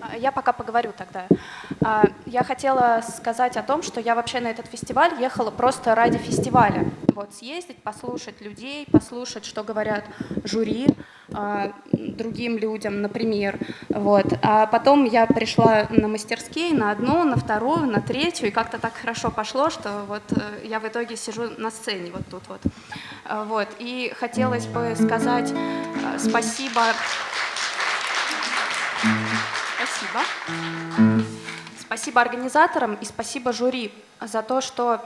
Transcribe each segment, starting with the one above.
А, я пока поговорю тогда. А, я хотела сказать о том, что я вообще на этот фестиваль ехала просто ради фестиваля. Вот, съездить, послушать людей, послушать, что говорят жюри, а, другим людям, например. Вот. А потом я пришла на мастерские, на одну, на вторую, на третью, и как-то так хорошо пошло, что вот э, я в итоге сижу на сцене вот тут вот. Вот. И хотелось бы сказать э, спасибо... Спасибо. Спасибо организаторам и спасибо жюри за то, что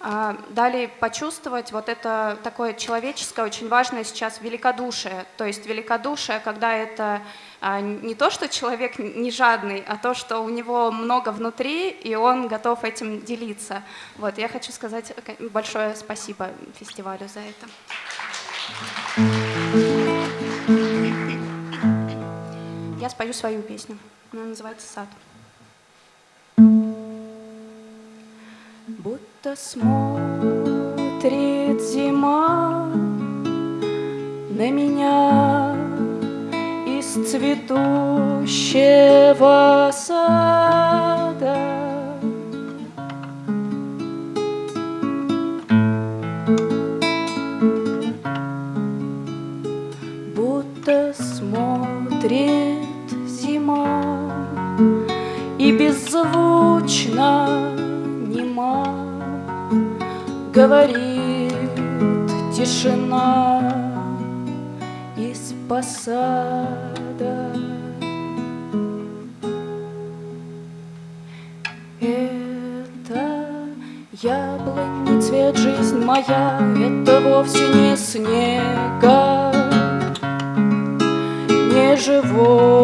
э, дали почувствовать вот это такое человеческое, очень важное сейчас великодушие. То есть великодушие, когда это э, не то, что человек не жадный, а то, что у него много внутри, и он готов этим делиться. Вот, я хочу сказать большое спасибо фестивалю за это. Я спою свою песню. Она называется «Сад». Будто смотрит зима на меня из цветущего сада. И беззвучно нема. Говорит тишина из посада. Это яблони цвет жизнь моя, Это вовсе не снега, не живое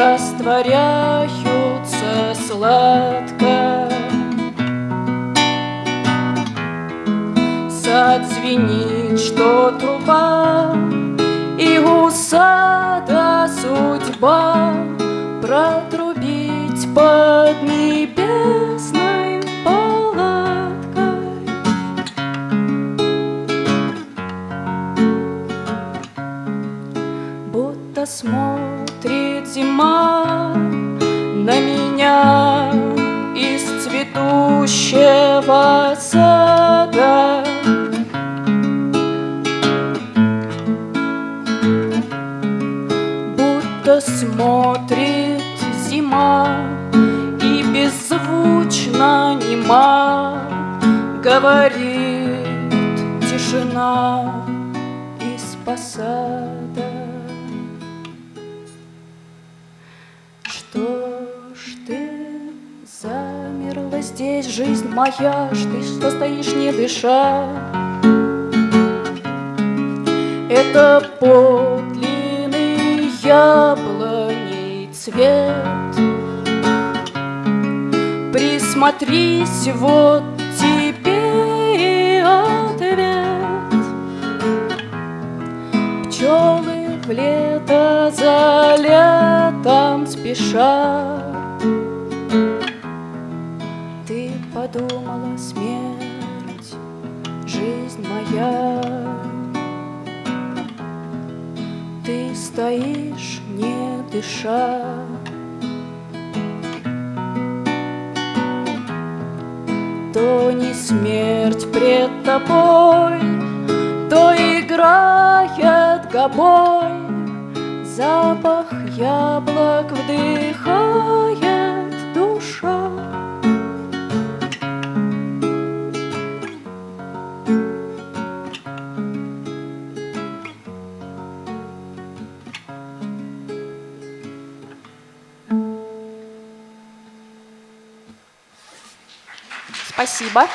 Растворяются сладко. Сад звенит, что труба И у сада судьба Протрубить под небесной палаткой. Будто смотрит зима на меня из цветущего сада. Будто смотрит зима и беззвучно нема говорит тишина из посада. Что ж ты замерла здесь, жизнь моя, ты что стоишь, не дыша? Это подлинный яблоней цвет. Присмотрись, вот тебе ответ. Пчелы в лето за спешат. Ты подумала, смерть, жизнь моя, Ты стоишь, не дыша. То не смерть пред тобой, То играет гобой, Запах яблок вдыхает душа. Спасибо.